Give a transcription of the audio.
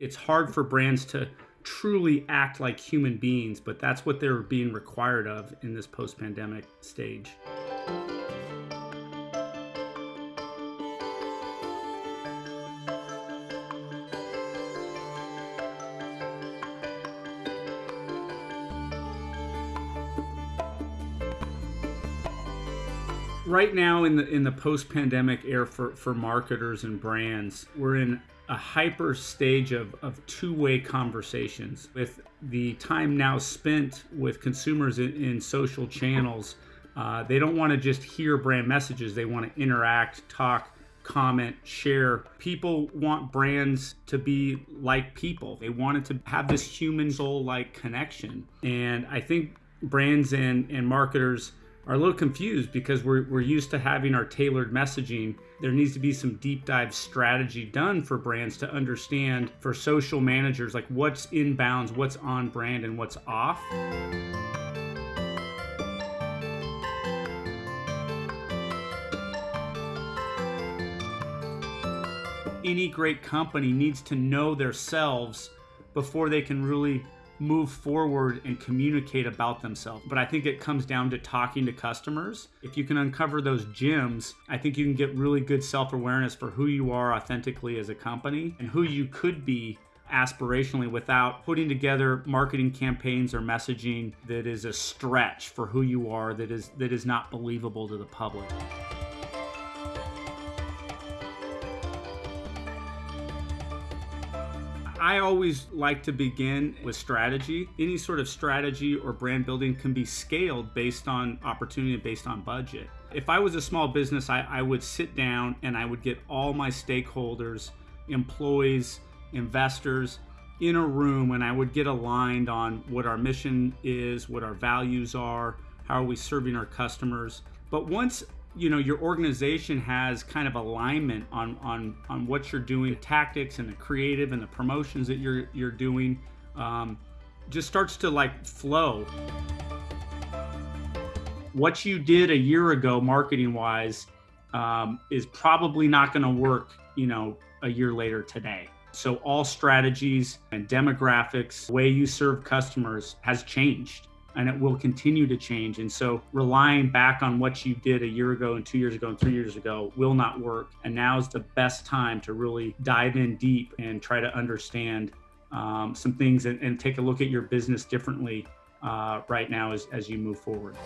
It's hard for brands to truly act like human beings, but that's what they're being required of in this post pandemic stage. Right now in the in the post-pandemic era for for marketers and brands we're in a hyper stage of, of two-way conversations. With the time now spent with consumers in, in social channels uh, they don't want to just hear brand messages they want to interact talk comment share. People want brands to be like people. They wanted to have this human soul like connection. And i think brands and and marketers are a little confused because we're, we're used to having our tailored messaging. There needs to be some deep dive strategy done for brands to understand for social managers like what's inbounds, what's on brand, and what's off. Any great company needs to know themselves before they can really move forward and communicate about themselves. But I think it comes down to talking to customers. If you can uncover those gems, I think you can get really good self awareness for who you are authentically as a company and who you could be aspirationally without putting together marketing campaigns or messaging that is a stretch for who you are that is that is not believable to the public. I always like to begin with strategy. Any sort of strategy or brand building can be scaled based on opportunity and based on budget. If I was a small business, I, I would sit down and I would get all my stakeholders, employees, investors in a room and I would get aligned on what our mission is, what our values are, how are we serving our customers. But once you know your organization has kind of alignment on on on what you're doing tactics and the creative and the promotions that you're you're doing um, just starts to like flow. What you did a year ago marketing wise um, is probably not going to work you know a year later today. So all strategies and demographics way you serve customers has changed and it will continue to change. And so relying back on what you did a year ago and two years ago and three years ago will not work. And now is the best time to really dive in deep and try to understand um, some things and, and, take a look at your business differently uh, right now as, as you move forward.